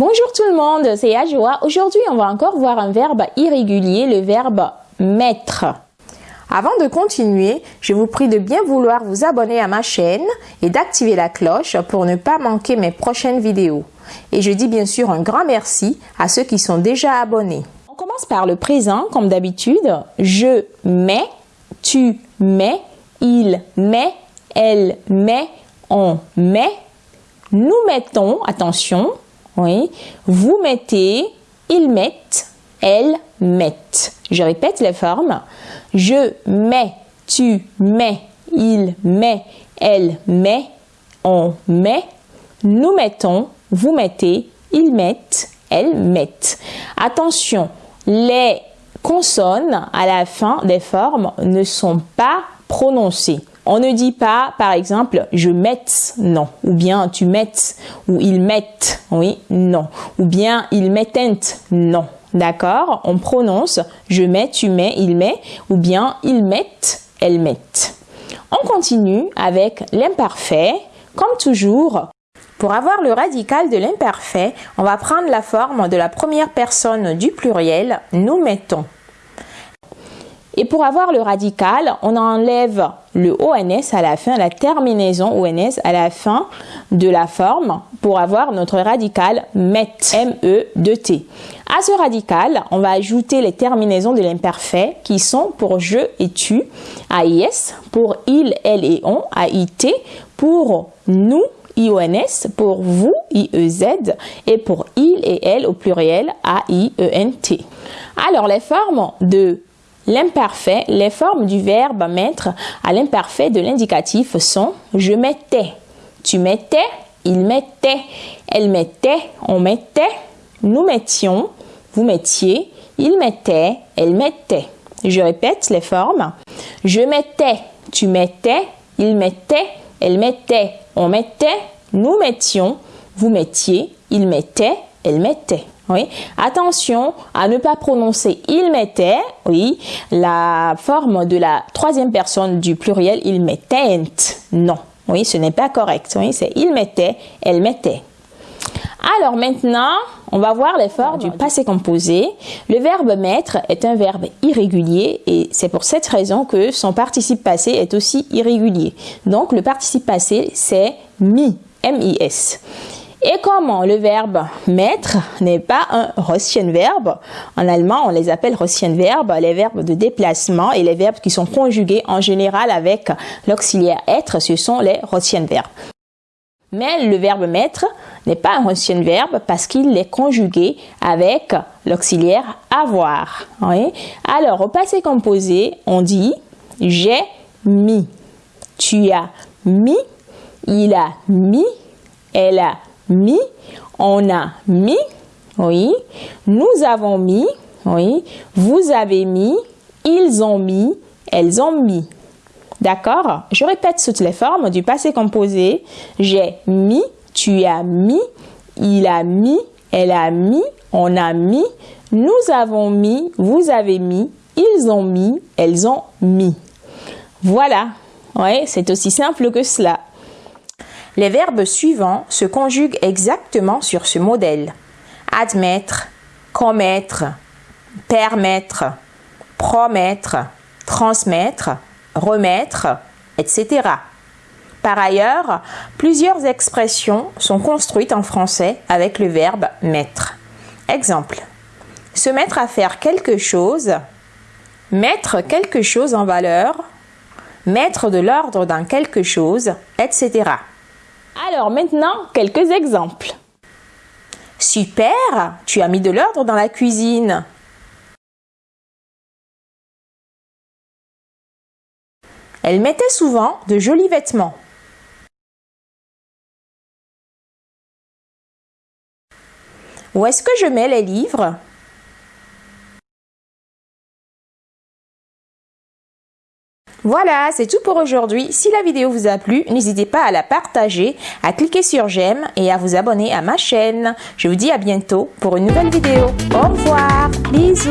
Bonjour tout le monde, c'est Ajoa. Aujourd'hui, on va encore voir un verbe irrégulier, le verbe mettre. Avant de continuer, je vous prie de bien vouloir vous abonner à ma chaîne et d'activer la cloche pour ne pas manquer mes prochaines vidéos. Et je dis bien sûr un grand merci à ceux qui sont déjà abonnés. On commence par le présent, comme d'habitude. Je mets, tu mets, il met, elle met, on met, nous mettons, attention, vous mettez, ils mettent, elles mettent. Je répète les formes. Je mets, tu mets, il met, elle met, on met, nous mettons, vous mettez, ils mettent, elles mettent. Attention, les consonnes à la fin des formes ne sont pas prononcées. On ne dit pas, par exemple, je mette, non. Ou bien tu mettes, ou ils mettent, oui, non. Ou bien ils mettent, non. D'accord? On prononce je mets, tu mets, il met, ou bien ils mettent, elles mettent. On continue avec l'imparfait. Comme toujours, pour avoir le radical de l'imparfait, on va prendre la forme de la première personne du pluriel, nous mettons. Et pour avoir le radical, on enlève le ONS à la fin, la terminaison ONS à la fin de la forme pour avoir notre radical MET, M-E-T. À ce radical, on va ajouter les terminaisons de l'imparfait qui sont pour je et tu, AIS, pour il, elle et on, AIT, pour nous, IONS, pour vous, IEZ, et pour il et elle au pluriel, A-I-E-N-T. Alors, les formes de L'imparfait, les formes du verbe mettre à l'imparfait de l'indicatif sont je mettais, tu mettais, il mettait, elle mettait, on mettait, nous mettions, vous mettiez, il mettait, elle mettait. Je répète les formes. Je mettais, tu mettais, il mettait, elle mettait, on mettait, nous mettions, vous mettiez, il mettait, elle mettait. Attention à ne pas prononcer il mettait, oui, la forme de la troisième personne du pluriel il mettait. Non, oui, ce n'est pas correct. Oui, c'est il mettait, elle mettait. Alors maintenant, on va voir les formes du passé composé. Le verbe mettre est un verbe irrégulier et c'est pour cette raison que son participe passé est aussi irrégulier. Donc le participe passé c'est mi, M-I-S. Et comment le verbe mettre n'est pas un verbe En allemand, on les appelle verbes, les verbes de déplacement et les verbes qui sont conjugués en général avec l'auxiliaire être, ce sont les verbes. Mais le verbe mettre n'est pas un verbe parce qu'il est conjugué avec l'auxiliaire avoir. Alors, au passé composé, on dit j'ai mis, tu as mis, il a mis, elle a mis, on a mis, oui, nous avons mis, oui, vous avez mis, ils ont mis, elles ont mis. D'accord? Je répète toutes les formes du passé composé. J'ai mis, tu as mis, il a mis, elle a mis, on a mis, nous avons mis, vous avez mis, ils ont mis, elles ont mis. Voilà. Oui, c'est aussi simple que cela. Les verbes suivants se conjuguent exactement sur ce modèle. Admettre, commettre, permettre, promettre, transmettre, remettre, etc. Par ailleurs, plusieurs expressions sont construites en français avec le verbe mettre. Exemple. Se mettre à faire quelque chose, mettre quelque chose en valeur, mettre de l'ordre dans quelque chose, etc. Alors maintenant, quelques exemples. Super, tu as mis de l'ordre dans la cuisine. Elle mettait souvent de jolis vêtements. Où est-ce que je mets les livres? Voilà, c'est tout pour aujourd'hui. Si la vidéo vous a plu, n'hésitez pas à la partager, à cliquer sur j'aime et à vous abonner à ma chaîne. Je vous dis à bientôt pour une nouvelle vidéo. Au revoir, bisous.